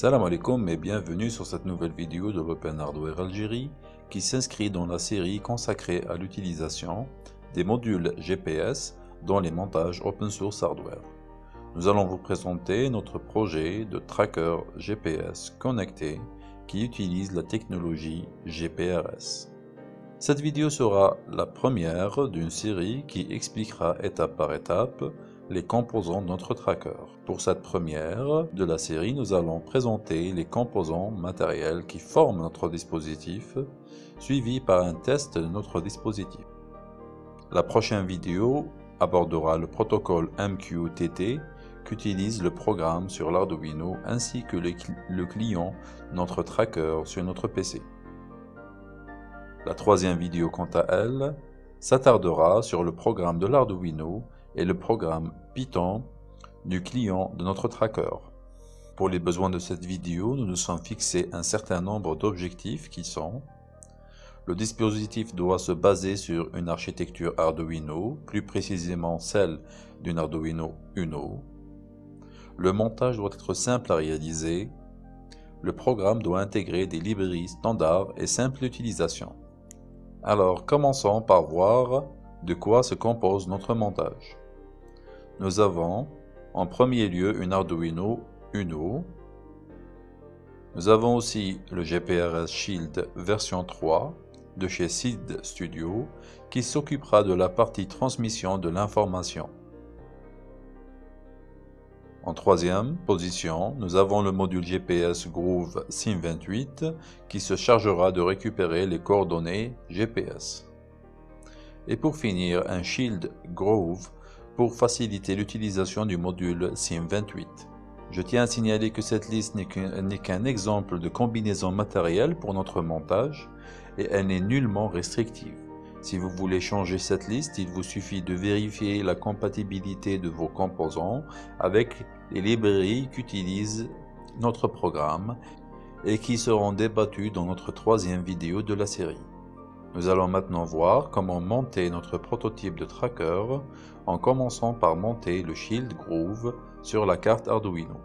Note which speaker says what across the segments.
Speaker 1: Salam alaikum et bienvenue sur cette nouvelle vidéo de l'Open Hardware Algérie qui s'inscrit dans la série consacrée à l'utilisation des modules GPS dans les montages open source hardware. Nous allons vous présenter notre projet de tracker GPS connecté qui utilise la technologie GPRS. Cette vidéo sera la première d'une série qui expliquera étape par étape les composants de notre tracker. Pour cette première de la série, nous allons présenter les composants matériels qui forment notre dispositif, suivi par un test de notre dispositif. La prochaine vidéo abordera le protocole MQTT qu'utilise le programme sur l'Arduino ainsi que le client notre tracker sur notre PC. La troisième vidéo quant à elle s'attardera sur le programme de l'Arduino et le programme Python du client de notre tracker. Pour les besoins de cette vidéo, nous nous sommes fixés un certain nombre d'objectifs qui sont le dispositif doit se baser sur une architecture Arduino, plus précisément celle d'une Arduino Uno. Le montage doit être simple à réaliser. Le programme doit intégrer des librairies standards et simples d'utilisation. Alors commençons par voir de quoi se compose notre montage. Nous avons en premier lieu une Arduino Uno. Nous avons aussi le GPRS Shield version 3 de chez Seed Studio qui s'occupera de la partie transmission de l'information. En troisième position, nous avons le module GPS Groove SIM28 qui se chargera de récupérer les coordonnées GPS. Et pour finir, un Shield Groove pour faciliter l'utilisation du module SIM28. Je tiens à signaler que cette liste n'est qu'un exemple de combinaison matérielle pour notre montage et elle n'est nullement restrictive. Si vous voulez changer cette liste, il vous suffit de vérifier la compatibilité de vos composants avec les librairies qu'utilise notre programme et qui seront débattues dans notre troisième vidéo de la série. Nous allons maintenant voir comment monter notre prototype de tracker en commençant par monter le Shield Groove sur la carte Arduino.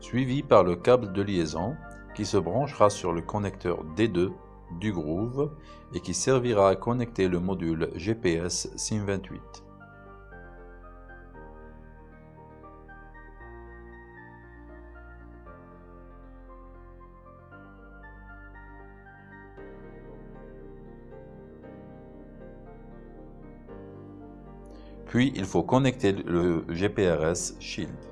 Speaker 1: Suivi par le câble de liaison qui se branchera sur le connecteur D2 du Groove et qui servira à connecter le module GPS SIM28. Puis il faut connecter le GPRS Shield.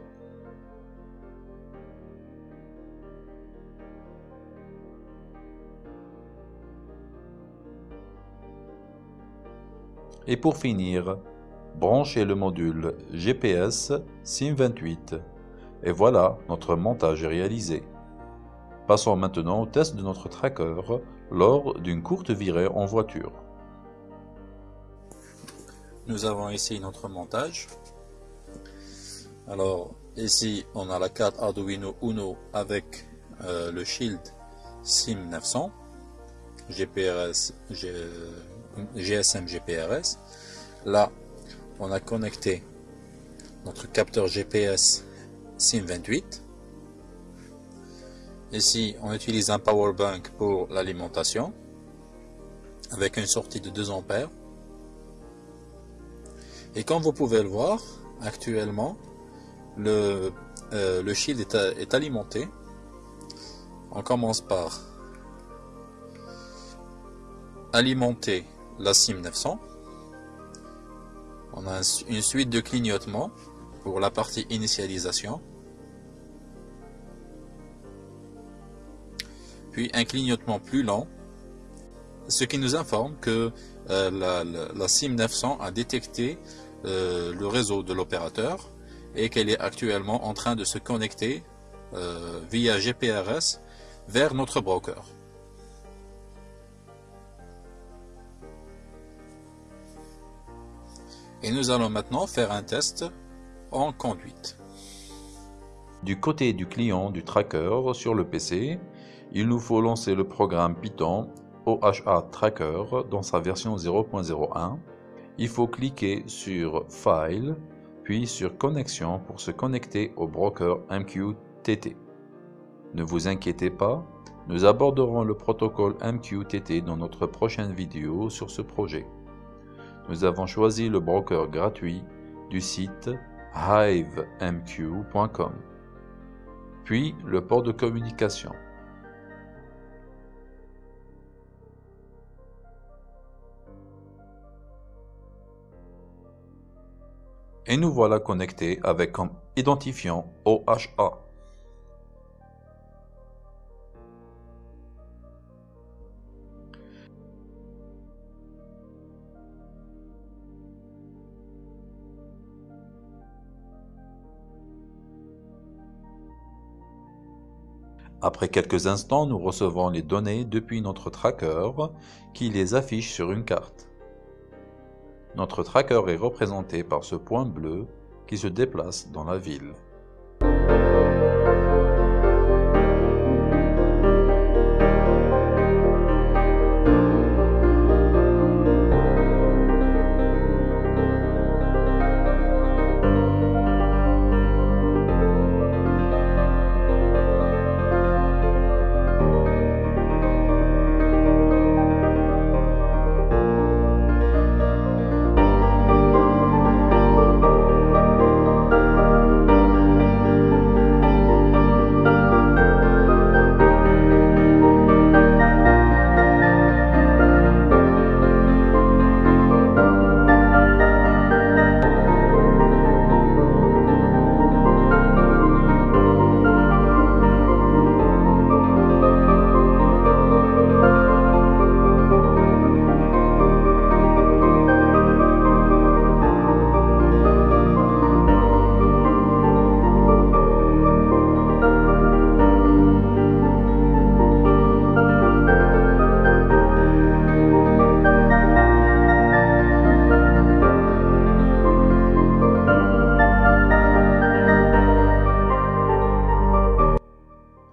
Speaker 1: Et pour finir, branchez le module GPS SIM28. Et voilà, notre montage est réalisé. Passons maintenant au test de notre tracker lors d'une courte virée en voiture. Nous avons ici notre montage. Alors ici on a la carte Arduino Uno avec euh, le Shield SIM900 GPRS GSM GPRS. Là, on a connecté notre capteur GPS SIM28. Ici, on utilise un power bank pour l'alimentation avec une sortie de 2 ampères. Et comme vous pouvez le voir, actuellement, le, euh, shield est alimenté. On commence par alimenter la SIM 900. On a une suite de clignotements pour la partie initialisation. Puis un clignotement plus lent, ce qui nous informe que euh, la, SIM 900 a détecté euh, le réseau de l'opérateur et qu'elle est actuellement en train de se connecter euh, via GPRS vers notre broker. Et nous allons maintenant faire un test en conduite. Du côté du client du tracker sur le PC, il nous faut lancer le programme Python OHA Tracker dans sa version 0.01. Il faut cliquer sur File, puis sur Connexion pour se connecter au broker MQTT. Ne vous inquiétez pas, nous aborderons le protocole MQTT dans notre prochaine vidéo sur ce projet. Nous avons choisi le broker gratuit du site hivemq.com, puis le port de communication. Et nous voilà connectés avec comme identifiant OHA. Après quelques instants, nous recevons les données depuis notre tracker qui les affiche sur une carte. Notre tracker est représenté par ce point bleu qui se déplace dans la ville.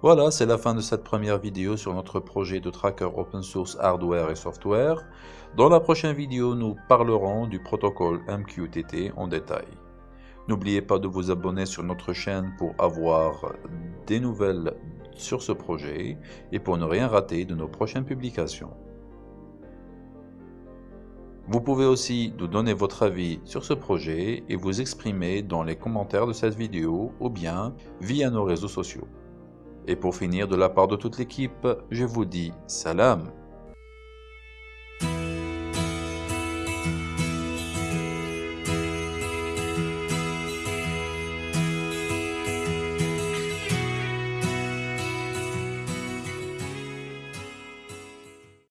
Speaker 1: Voilà, c'est la fin de cette première vidéo sur notre projet de tracker open source hardware et software. Dans la prochaine vidéo, nous parlerons du protocole MQTT en détail. N'oubliez pas de vous abonner sur notre chaîne pour avoir des nouvelles sur ce projet et pour ne rien rater de nos prochaines publications. Vous pouvez aussi nous donner votre avis sur ce projet et vous exprimer dans les commentaires de cette vidéo ou bien via nos réseaux sociaux. Et pour finir, de la part de toute l'équipe, je vous dis salam